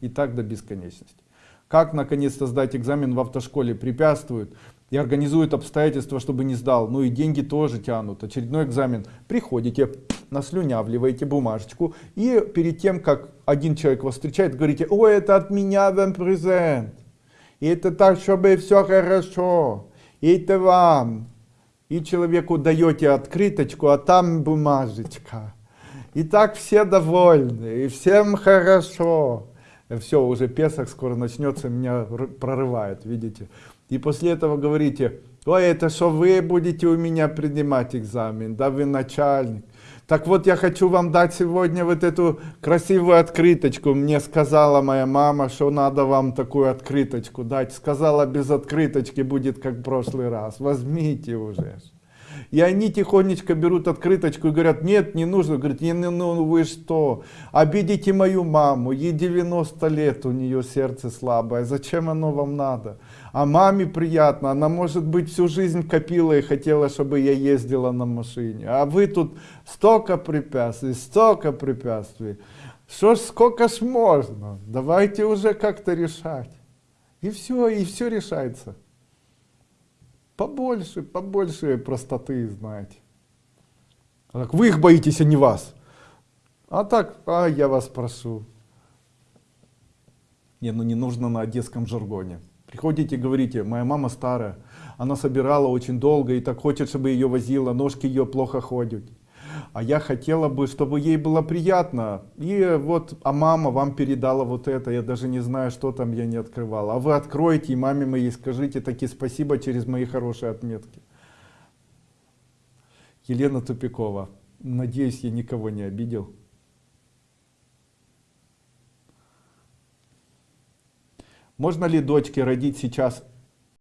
и так до бесконечности. Как наконец-то сдать экзамен в автошколе препятствуют и организуют обстоятельства, чтобы не сдал. Ну и деньги тоже тянут. Очередной экзамен. Приходите, наслюнявливаете бумажечку и перед тем, как один человек вас встречает, говорите, ой, это от меня вам презент. И это так, чтобы все хорошо. И это вам. И человеку даете открыточку, а там бумажечка. И так все довольны, и всем хорошо. Все, уже Песах скоро начнется, меня прорывает, видите. И после этого говорите, ой, это что вы будете у меня принимать экзамен, да вы начальник. Так вот, я хочу вам дать сегодня вот эту красивую открыточку. Мне сказала моя мама, что надо вам такую открыточку дать. Сказала, без открыточки будет как в прошлый раз. Возьмите уже. И они тихонечко берут открыточку и говорят, нет, не нужно. Говорит, не, ну вы что, обидите мою маму, ей 90 лет, у нее сердце слабое, зачем оно вам надо? А маме приятно, она может быть всю жизнь копила и хотела, чтобы я ездила на машине. А вы тут столько препятствий, столько препятствий. Что ж, сколько ж можно? Давайте уже как-то решать. И все, и все решается. Побольше, побольше простоты, знаете. Так, вы их боитесь, а не вас. А так, а я вас прошу. Не, ну не нужно на одесском жаргоне. Приходите, говорите, моя мама старая, она собирала очень долго и так хочет, чтобы ее возила, ножки ее плохо ходят. А я хотела бы, чтобы ей было приятно. И вот, а мама вам передала вот это, я даже не знаю, что там я не открывал. А вы откроете и маме моей скажите такие спасибо через мои хорошие отметки. Елена Тупикова. Надеюсь, я никого не обидел. Можно ли дочке родить сейчас